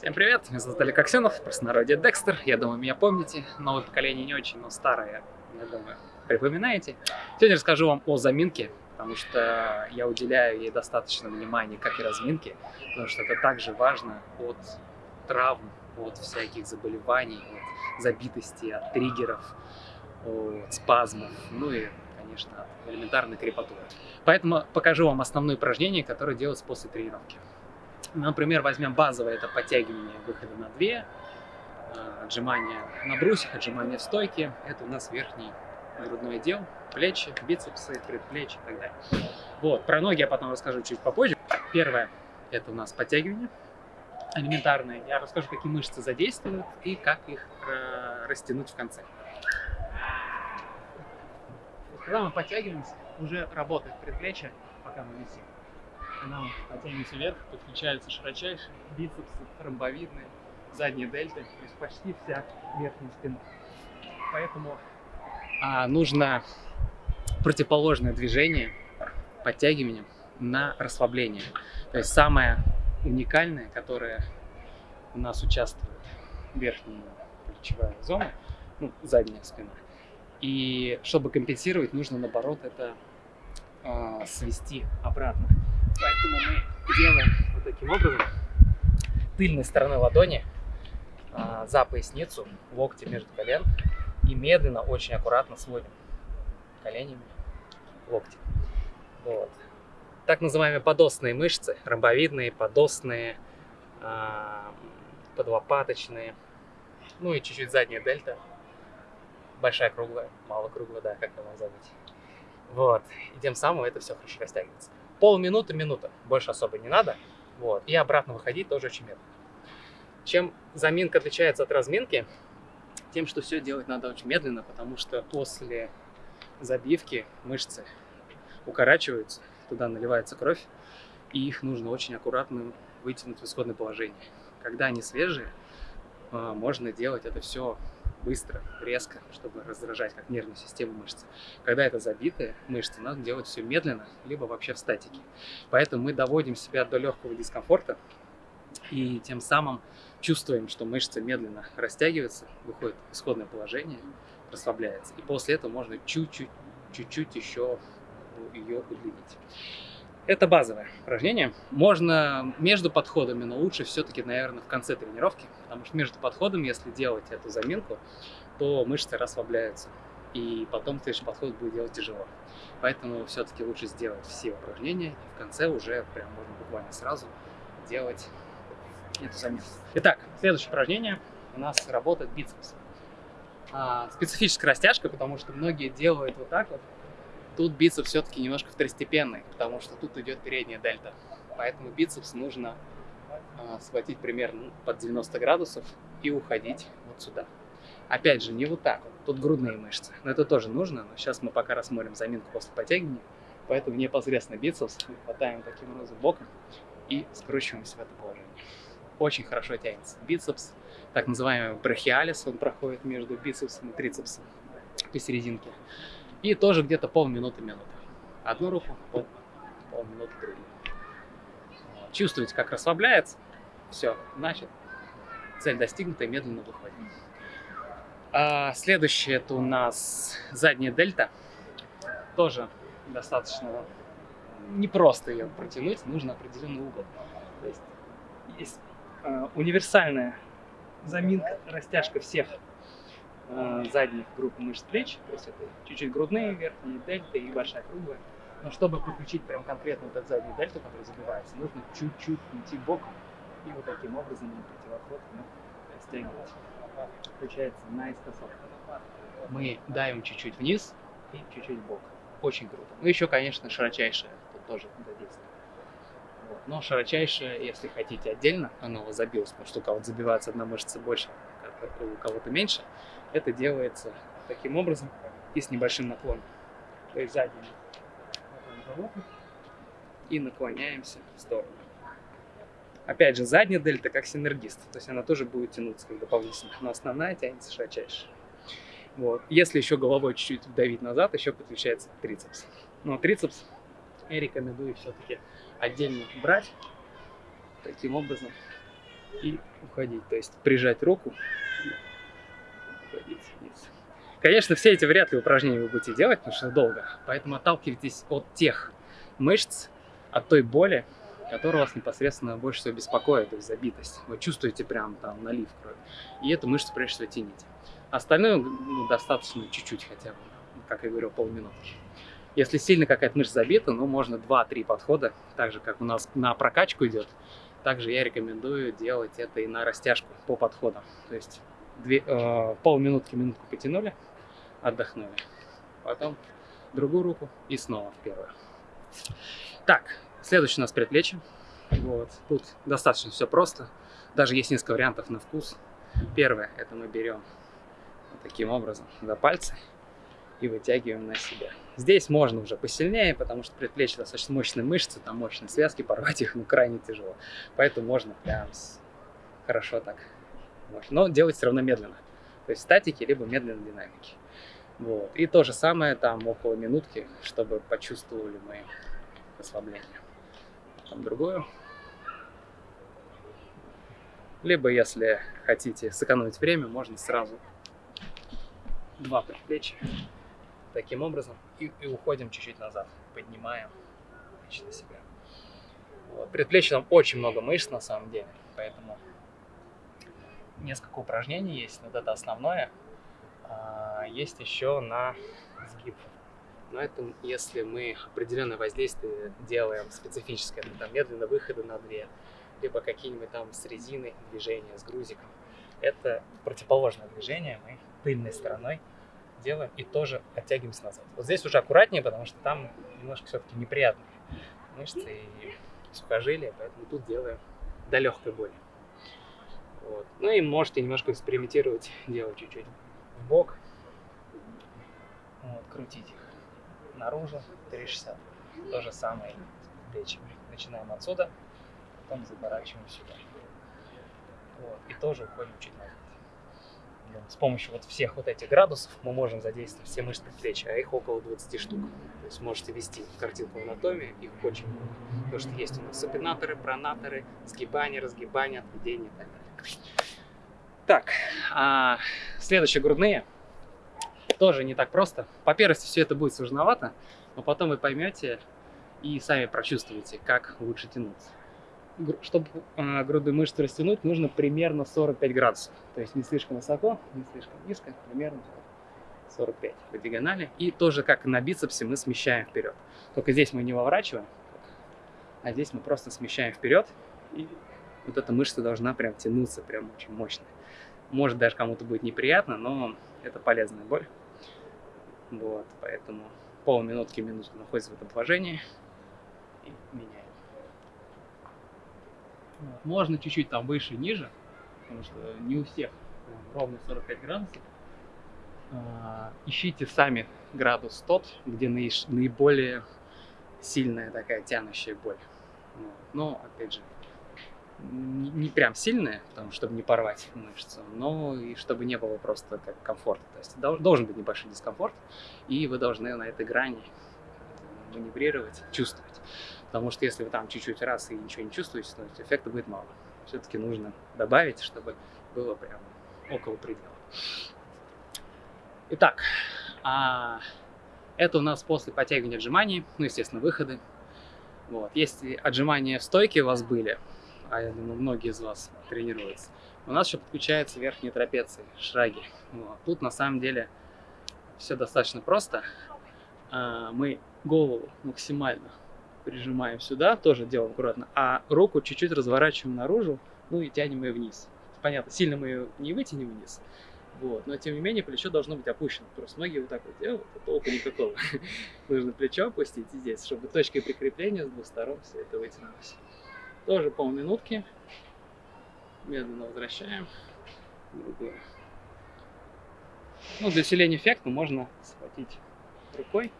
Всем привет, меня зовут Олег Аксенов, простонародье Декстер. Я думаю, меня помните. Новое поколение не очень, но старое, я думаю, припоминаете. Сегодня расскажу вам о заминке, потому что я уделяю ей достаточно внимания, как и разминке, потому что это также важно от травм, от всяких заболеваний, от забитости, от триггеров, от спазмов, ну и, конечно, элементарной крепатуры. Поэтому покажу вам основные упражнения, которые делаются после тренировки. Например, возьмем базовое, это подтягивание выхода на 2, э, отжимания на брусьях, отжимания в стойке. Это у нас верхний грудной отдел, плечи, бицепсы, предплечья и так далее. Вот, про ноги я потом расскажу чуть попозже. Первое, это у нас подтягивание элементарные. Я расскажу, какие мышцы задействуют и как их э, растянуть в конце. Когда мы подтягиваемся, уже работает предплечье, пока мы висим. Когда мы потянемся вверх, подключаются широчайшие бицепсы, ромбовидные, задние дельты, то есть почти вся верхняя спина. Поэтому а, нужно противоположное движение подтягиванием на расслабление. То есть самое уникальное, которое у нас участвует верхняя плечевая зона, ну, задняя спина. И чтобы компенсировать, нужно наоборот это э, свести обратно. Поэтому мы делаем вот таким образом тыльной стороной ладони а, за поясницу, локти между колен и медленно, очень аккуратно сводим коленями локти. Вот. Так называемые подосные мышцы, ромбовидные, подосные, а, подлопаточные, ну и чуть-чуть задняя дельта, большая круглая, мало круглая, да, как его забыть. Вот, и тем самым это все хорошо растягивается полминуты, минута. Больше особо не надо. Вот. И обратно выходить тоже очень медленно. Чем заминка отличается от разминки? Тем, что все делать надо очень медленно, потому что после забивки мышцы укорачиваются, туда наливается кровь, и их нужно очень аккуратно вытянуть в исходное положение. Когда они свежие, а, можно делать это все быстро, резко, чтобы раздражать как нервную систему мышцы. Когда это забитые мышцы, надо делать все медленно, либо вообще в статике. Поэтому мы доводим себя до легкого дискомфорта и тем самым чувствуем, что мышцы медленно растягиваются, выходит в исходное положение, расслабляется. И после этого можно чуть-чуть, чуть-чуть еще ее удлинить. Это базовое упражнение. Можно между подходами, но лучше все-таки, наверное, в конце тренировки, потому что между подходами, если делать эту заминку, то мышцы расслабляются, и потом следующий подход будет делать тяжело. Поэтому все-таки лучше сделать все упражнения, и в конце уже прям можно буквально сразу делать эту заминку. Итак, следующее упражнение у нас работает бицепс. А, специфическая растяжка, потому что многие делают вот так вот, Тут бицепс все-таки немножко второстепенный, потому что тут идет передняя дельта. Поэтому бицепс нужно э, схватить примерно под 90 градусов и уходить вот сюда. Опять же, не вот так. Тут грудные мышцы. Но это тоже нужно. Но сейчас мы пока рассмотрим заминку после подтягивания. Поэтому непосредственно бицепс мы хватаем таким образом боком и скручиваемся в это положение. Очень хорошо тянется. Бицепс, так называемый брахиалис, он проходит между бицепсом и трицепсом посерединке. И тоже где-то полминуты-минуты. Одну руку, пол, полминуты другую. Чувствуете, как расслабляется. Все, значит, цель достигнута и медленно выходим. А, следующее это у нас задняя дельта. Тоже достаточно непросто ее протянуть, нужно определенный угол. То есть есть э, универсальная заминка, растяжка всех э, задних групп мышц плеч, то есть это чуть-чуть грудные, верхние дельты и большая круглая. Но чтобы подключить прям конкретно вот эту заднюю дельту, которая забивается, нужно чуть-чуть уйти боком и вот таким образом на противоход мы растягивать. Получается наискосок. Мы давим чуть-чуть вниз и чуть-чуть бок. Очень круто. Ну еще, конечно, широчайшая тут тоже задействует. Вот. Но широчайшая, если хотите отдельно, вас забилась, потому что у кого-то забивается одна мышца больше, у кого-то меньше, это делается таким образом и с небольшим наклоном. То есть задний и наклоняемся в сторону. Опять же, задняя дельта как синергист, то есть она тоже будет тянуться как дополнительно, но основная тянется широчайше. Вот. Если еще головой чуть-чуть давить назад, еще подключается трицепс. Но трицепс я рекомендую все-таки отдельно брать таким образом и уходить. То есть прижать руку вниз. Конечно, все эти вряд ли упражнения вы будете делать, потому что долго. Поэтому отталкивайтесь от тех мышц, от той боли, которая вас непосредственно больше всего беспокоит, то есть забитость. Вы чувствуете прям там налив крови. И эту мышцу прежде всего тяните. Остальное ну, достаточно чуть-чуть хотя бы, как я говорил, полминутки. Если сильно какая-то мышца забита, ну, можно 2-3 подхода, так же, как у нас на прокачку идет. Также я рекомендую делать это и на растяжку по подходам. То есть две, э, полминутки, минутку потянули, отдохнули. Потом другую руку и снова в первую. Так, следующий у нас предплечье. Вот, тут достаточно все просто. Даже есть несколько вариантов на вкус. Первое, это мы берем вот таким образом за пальцы и вытягиваем на себя. Здесь можно уже посильнее, потому что предплечье достаточно мощные мышцы, там мощные связки, порвать их ну крайне тяжело. Поэтому можно прям хорошо так. Но делать все равно медленно. То есть статики, либо медленной динамики. Вот. И то же самое там около минутки, чтобы почувствовали мы расслабление. Там другую. Либо, если хотите сэкономить время, можно сразу два предплечья таким образом и, и уходим чуть-чуть назад, поднимаем на себя. Вот. Предплечье там очень много мышц на самом деле, поэтому несколько упражнений есть, вот это основное. А, есть еще на сгиб. Но это если мы определенное воздействие делаем специфическое, это там медленно выходы на две, либо какие-нибудь там с резиной движения, с грузиком. Это противоположное движение, мы тыльной стороной делаем и тоже оттягиваемся назад. Вот здесь уже аккуратнее, потому что там немножко все-таки неприятные мышцы и сухожилия, поэтому тут делаем до легкой боли. Вот. Ну и можете немножко экспериментировать, делать чуть-чуть в бок, вот, крутить их наружу, 360. То же самое с плечами. Начинаем отсюда, потом заворачиваем сюда. Вот. И тоже уходим чуть назад с помощью вот всех вот этих градусов мы можем задействовать все мышцы предплечья, а их около 20 штук. То есть можете ввести картинку анатомии, их очень много. Потому что есть у нас супинаторы, пронаторы, сгибание, разгибание, отведение и так далее. Так, а следующие грудные. Тоже не так просто. По первости все это будет сложновато, но потом вы поймете и сами прочувствуете, как лучше тянуться чтобы э, грудные мышцы растянуть, нужно примерно 45 градусов. То есть не слишком высоко, не слишком низко, примерно 45 по диагонали. И тоже как на бицепсе мы смещаем вперед. Только здесь мы не выворачиваем, а здесь мы просто смещаем вперед. И вот эта мышца должна прям тянуться, прям очень мощно. Может даже кому-то будет неприятно, но это полезная боль. Вот, поэтому полминутки, минутку находится в этом положении и меняем. Можно чуть-чуть там выше, ниже, потому что не у всех ровно 45 градусов. А, ищите сами градус тот, где наиболее сильная такая тянущая боль. Но, опять же, не прям сильная, потому, чтобы не порвать мышцу, но и чтобы не было просто как комфорта. То есть должен быть небольшой дискомфорт, и вы должны на этой грани маневрировать, чувствовать. Потому что если вы там чуть-чуть раз и ничего не чувствуете, то эффекта будет мало. Все-таки нужно добавить, чтобы было прям около предела. Итак, а это у нас после подтягивания отжиманий, ну, естественно, выходы. Вот. Если отжимания в стойке у вас были, а я думаю, многие из вас тренируются, у нас еще подключается верхние трапеции, шраги. Вот. Тут на самом деле все достаточно просто. А, мы голову максимально прижимаем сюда, тоже делаем аккуратно, а руку чуть-чуть разворачиваем наружу, ну и тянем ее вниз. Понятно, сильно мы ее не вытянем вниз, вот, но тем не менее плечо должно быть опущено. Просто многие вот так вот делают, а толку никакого. Нужно плечо опустить здесь, чтобы точкой прикрепления с двух сторон все это вытянулось. Тоже полминутки. Медленно возвращаем. Другую. Ну, для усиления эффекта можно схватить рукой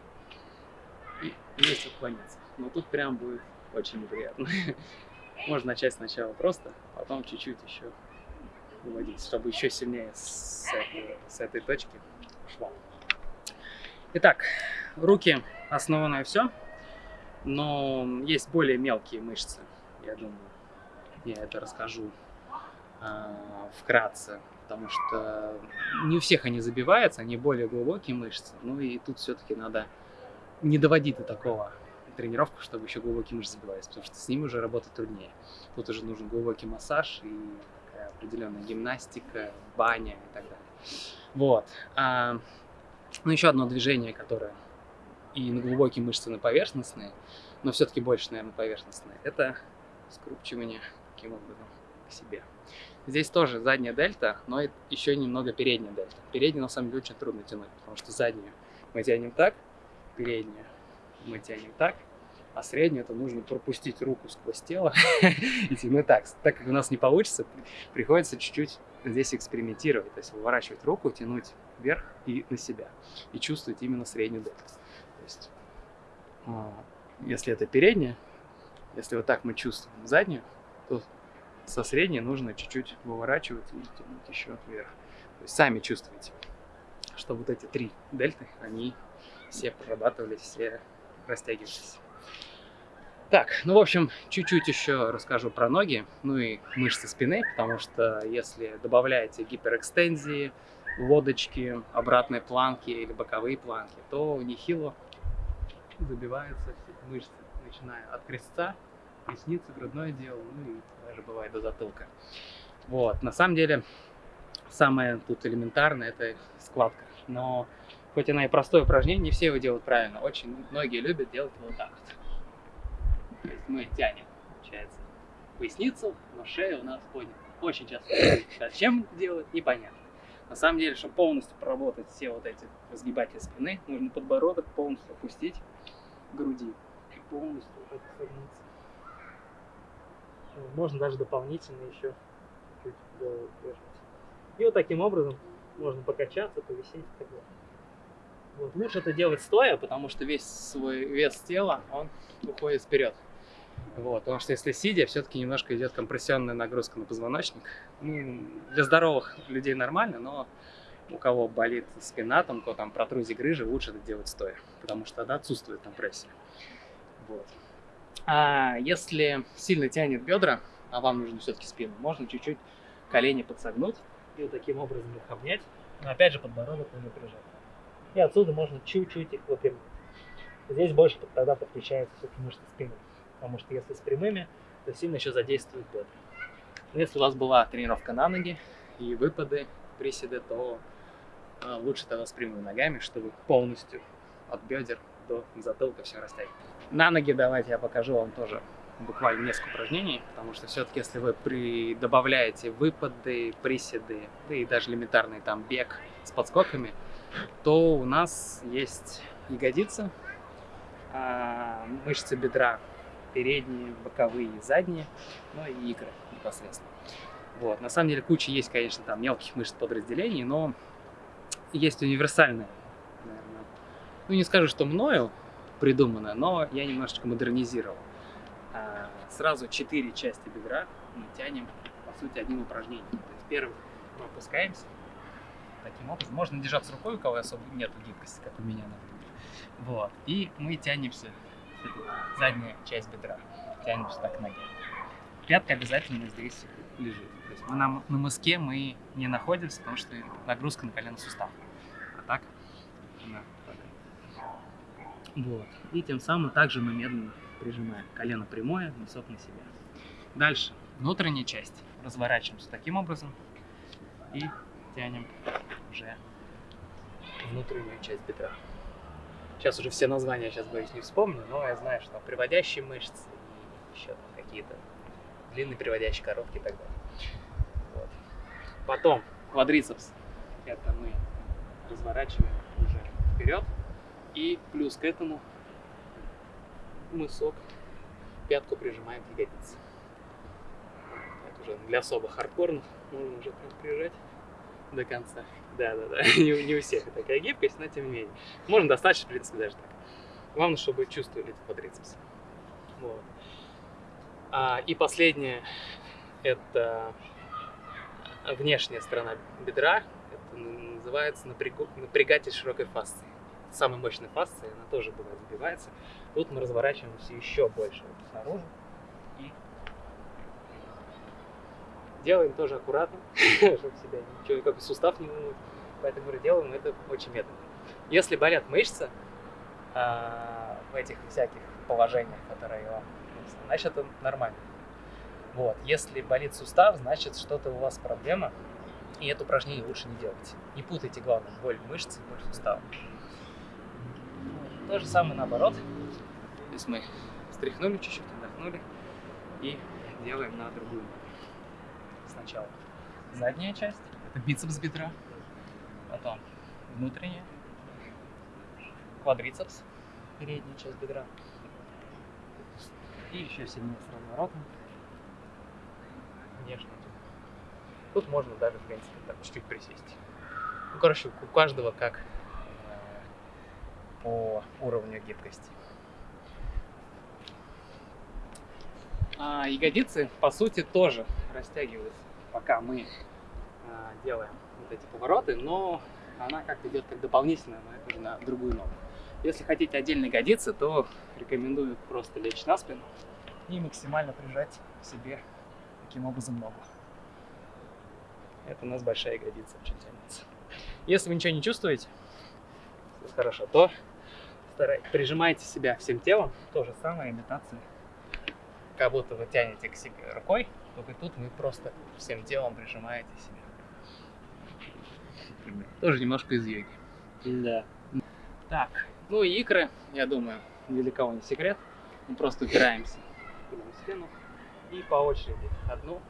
и вместе отклониться но тут прям будет очень неприятно. Можно начать сначала просто, потом чуть-чуть еще выводить, чтобы еще сильнее с этой, с этой точки шло. Итак, руки основное все, но есть более мелкие мышцы, я думаю, я это расскажу а, вкратце, потому что не у всех они забиваются, они более глубокие мышцы, ну и тут все-таки надо не доводить до такого тренировку, чтобы еще глубокие мышцы забивались, потому что с ними уже работать труднее. Тут уже нужен глубокий массаж и определенная гимнастика, баня и так далее. Вот. А, ну, еще одно движение, которое и на глубокие мышцы, и на поверхностные, но все-таки больше, наверное, поверхностные, это скрупчивание таким образом к себе. Здесь тоже задняя дельта, но еще немного передняя дельта. Переднюю, на самом деле, очень трудно тянуть, потому что заднюю мы тянем так, переднюю мы тянем так, а среднюю это нужно пропустить руку сквозь тело и тянуть так. Так как у нас не получится, приходится чуть-чуть здесь экспериментировать, то есть выворачивать руку, тянуть вверх и на себя, и чувствовать именно среднюю дельту. То есть, а, если это передняя, если вот так мы чувствуем заднюю, то со средней нужно чуть-чуть выворачивать и тянуть еще вверх. То есть сами чувствуете, что вот эти три дельты, они все прорабатывались, все растягивались. Так, ну, в общем, чуть-чуть еще расскажу про ноги, ну и мышцы спины, потому что если добавляете гиперэкстензии, лодочки, обратные планки или боковые планки, то нехило забиваются все мышцы, начиная от крестца, ресницы, грудное дело, ну и даже бывает до затылка. Вот, на самом деле, самое тут элементарное это складка, но хоть она и простое упражнение, не все его делают правильно. Очень многие любят делать вот так вот. То есть мы тянем, получается, поясницу, но шея у нас поднята. Очень часто зачем делать, непонятно. На самом деле, чтобы полностью проработать все вот эти разгибатели спины, нужно подбородок полностью опустить к груди полностью вот согнуться. Можно даже дополнительно еще чуть голову. И вот таким образом можно покачаться, повисеть и так далее. Вот. Лучше это делать стоя, потому что весь свой вес тела, он уходит вперед. Вот, потому что если сидя, все-таки немножко идет компрессионная нагрузка на позвоночник. Ну, для здоровых людей нормально, но у кого болит спина, там, кто там протрузии грыжи, лучше это делать стоя, потому что тогда отсутствует компрессия. А если сильно тянет бедра, а вам нужно все-таки спину, можно чуть-чуть колени подсогнуть и вот таким образом их обнять, но опять же подбородок не напряжать. И отсюда можно чуть-чуть их выпрямить. Здесь больше тогда подключается все-таки мышцы спины потому что если с прямыми, то сильно еще задействует бедра. Если у вас была тренировка на ноги и выпады, приседы, то э, лучше тогда с прямыми ногами, чтобы полностью от бедер до затылка все растягивать. На ноги давайте я покажу вам тоже буквально несколько упражнений, потому что все-таки если вы при... добавляете выпады, приседы, да и даже элементарный там бег с подскоками, то у нас есть ягодица, мышцы бедра передние, боковые задние, ну и икры непосредственно. Вот. На самом деле куча есть, конечно, там мелких мышц подразделений, но есть универсальные, наверное. Ну, не скажу, что мною придумано, но я немножечко модернизировал. А, сразу четыре части бедра мы тянем, по сути, одним упражнением. То есть первый мы опускаемся, таким образом. Можно держаться рукой, у кого особо нет гибкости, как у меня, например. Вот. И мы тянемся задняя часть бедра. Тянемся так к ноге. Пятка обязательно здесь лежит. То есть мы на, на мыске мы не находимся, потому что нагрузка на колено сустав. А так Вот. И тем самым также мы медленно прижимаем колено прямое, носок на себя. Дальше. Внутренняя часть. Разворачиваемся таким образом и тянем уже внутреннюю часть бедра. Сейчас уже все названия, сейчас боюсь, не вспомню, но я знаю, что приводящие мышцы и еще какие-то длинные приводящие, короткие и так далее. Вот. Потом квадрицепс. Это мы разворачиваем уже вперед. И плюс к этому мысок, пятку прижимаем к ягодице. Это уже для особо хардкорных можно уже прям прижать до конца. Да, да, да. Не, не у всех такая гибкость, но тем не менее. Можно достаточно, в принципе, даже так. Главное, чтобы чувствовали эти квадрицепсы. Вот. А, и последнее это внешняя сторона бедра. Это называется напрягатель широкой фасции. Самая мощная фасция, она тоже бывает забивается. Тут мы разворачиваемся еще больше вот снаружи. И Делаем тоже аккуратно, чтобы себя ничего, как сустав не вынуть. Поэтому делаем это очень медленно. Если болят мышцы а, в этих всяких положениях, которые вам значит это нормально. Вот. Если болит сустав, значит что-то у вас проблема, и это упражнение лучше не делать. Не путайте, главное, боль мышцы и боль сустава. То же самое наоборот. То есть мы встряхнули чуть-чуть, отдохнули и делаем на другую. Сначала задняя часть, это бицепс бедра, потом внутренняя, квадрицепс, передняя часть бедра, и еще сильнее с разворотом, внешний. Тут можно даже, в принципе, так чуть-чуть присесть. Ну, короче, у каждого как по уровню гибкости. А ягодицы, по сути, тоже растягиваются, пока мы а, делаем вот эти повороты, но она как идет как дополнительная, но это уже на другую ногу. Если хотите отдельно ягодицы, то рекомендую просто лечь на спину и максимально прижать к себе таким образом ногу. Это у нас большая ягодица очень тянется. Если вы ничего не чувствуете, хорошо, то старайтесь, прижимайте себя всем телом. То же самое имитация. Как будто вы тянете к себе рукой, только тут вы просто всем телом прижимаете себя. Тоже немножко из йоги. Да. Так, ну и икры, я думаю, ни для кого не секрет. Мы просто упираемся в стену и по очереди одну,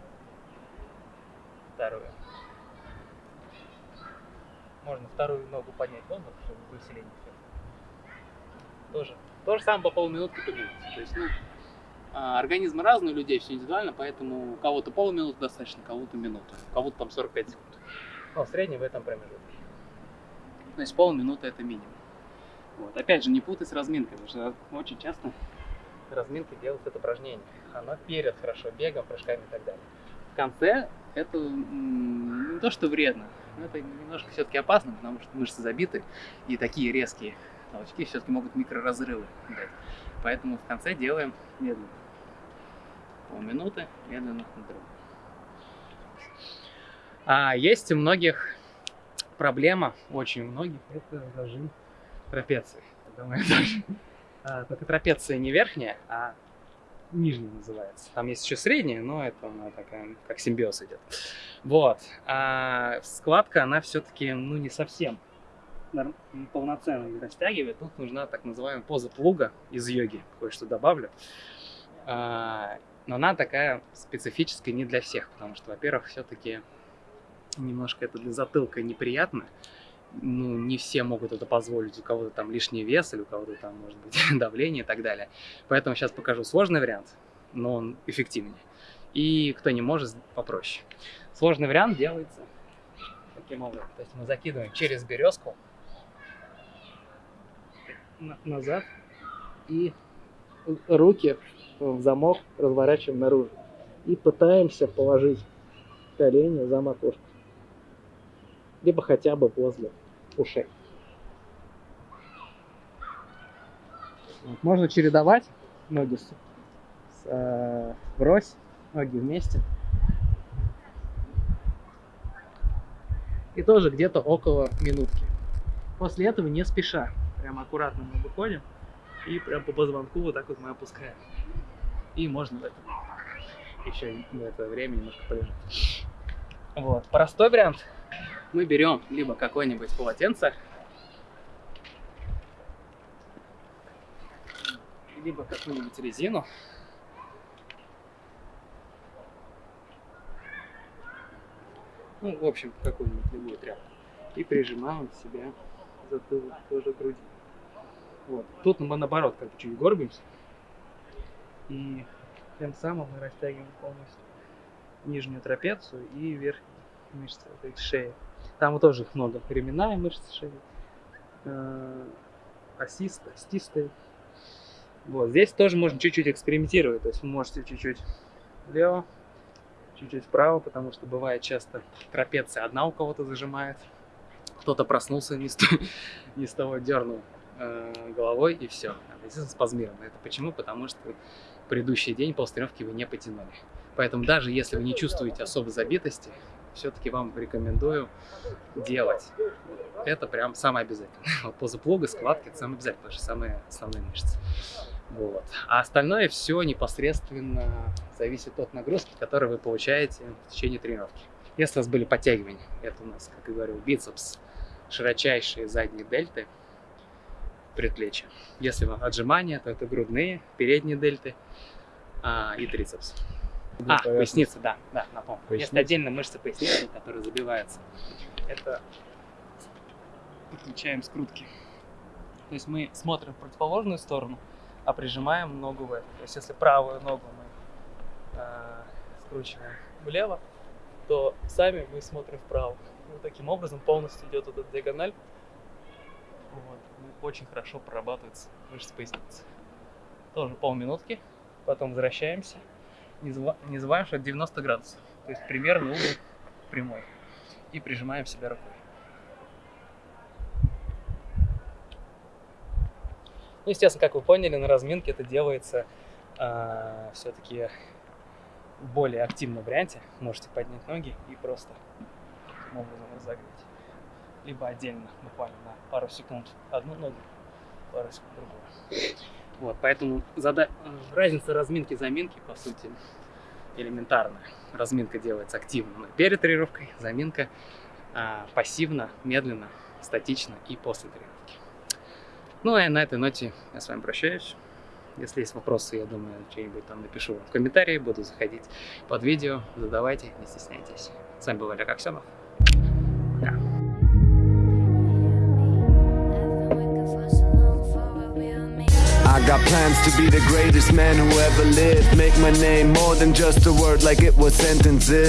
вторую. Можно вторую ногу поднять воздух, чтобы усиление все. Тоже. То же самое по полминутки поднимать. То есть, ну, а, организмы разные у людей, все индивидуально, поэтому у кого-то полминуты достаточно, кого-то минуту, у кого-то там 45 секунд. Но в среднем в этом промежутке. То есть полминуты это минимум. Вот. Опять же, не путай с разминкой, потому что очень часто разминкой делают это упражнение. Оно перед хорошо бегом, прыжками и так далее. В конце это не то, что вредно, но это немножко все-таки опасно, потому что мышцы забиты, и такие резкие толчки все-таки могут микроразрывы дать. Поэтому в конце делаем медленно. Полминуты, медленно на другую. А есть у многих проблема, очень у многих, это зажим трапеции. Думаю, даже. А, только трапеция не верхняя, а нижняя называется. Там есть еще средняя, но это она такая, как симбиоз идет. Вот. А складка, она все-таки, ну, не совсем полноценно не растягивает. Тут нужна так называемая поза плуга из йоги. Кое-что добавлю. А, но она такая специфическая не для всех, потому что, во-первых, все-таки немножко это для затылка неприятно. Ну, не все могут это позволить, у кого-то там лишний вес, или у кого-то там, может быть, давление и так далее. Поэтому сейчас покажу сложный вариант, но он эффективнее. И кто не может, попроще. Сложный вариант делается таким образом. То есть мы закидываем через березку назад и руки в замок разворачиваем наружу. И пытаемся положить колени за макушку либо хотя бы возле ушей. Можно чередовать ноги с, с, э, врозь, ноги вместе. И тоже где-то около минутки. После этого не спеша, прям аккуратно мы выходим и прям по позвонку вот так вот мы опускаем. И можно в это еще в это время немножко полежать. Вот. Простой вариант мы берем либо какое-нибудь полотенце, либо какую-нибудь резину. Ну, в общем, какую-нибудь любую тряпку. И прижимаем себя затылок тоже к груди. Вот. Тут мы наоборот как чуть горбимся. И тем самым мы растягиваем полностью нижнюю трапецию и верхнюю мышцы этой шеи. Там тоже их много. Ременная мышца шеи, э, осистая. Вот, здесь тоже можно чуть-чуть экспериментировать. То есть вы можете чуть-чуть влево, чуть-чуть вправо, потому что бывает часто трапеция одна у кого-то зажимает. Кто-то проснулся не с, не с того, дернул головой и все. Естественно, спазмировано. Это почему? Потому что предыдущий день после вы не потянули. Поэтому даже если вы не чувствуете особой забитости, все-таки вам рекомендую делать. Это прям самое обязательное. Поза плуга, складки, это самое обязательное, потому что самые основные мышцы. Вот. А остальное все непосредственно зависит от нагрузки, которую вы получаете в течение тренировки. Если у вас были подтягивания, это у нас, как я говорил, бицепс, широчайшие задние дельты, предплечья. Если вам отжимания, то это грудные, передние дельты а, и трицепс. А, поясница, да, да, напомню. Есть отдельно мышцы поясницы, которые забиваются. Это подключаем скрутки. То есть мы смотрим в противоположную сторону, а прижимаем ногу в эту. То есть если правую ногу мы э, скручиваем влево, то сами мы смотрим вправо. Вот таким образом полностью идет эта диагональ. Вот. И очень хорошо прорабатывается мышцы поясницы. Тоже полминутки, потом возвращаемся. Не, забываем, не забываем, что это 90 градусов. То есть примерно угол прямой. И прижимаем себя рукой. Ну, естественно, как вы поняли, на разминке это делается э, все-таки в более активном варианте. Можете поднять ноги и просто таким образом разогреть. Либо отдельно, буквально на пару секунд одну ногу, пару секунд другую. Вот, поэтому зада... разница разминки и заминки, по сути, элементарная. Разминка делается активно перед тренировкой, заминка а, пассивно, медленно, статично и после тренировки. Ну, а на этой ноте я с вами прощаюсь. Если есть вопросы, я думаю, что-нибудь там напишу в комментарии, буду заходить под видео, задавайте, не стесняйтесь. С вами был Олег Аксенов. Пока. I got plans to be the greatest man who ever lived. Make my name more than just a word like it was sentences.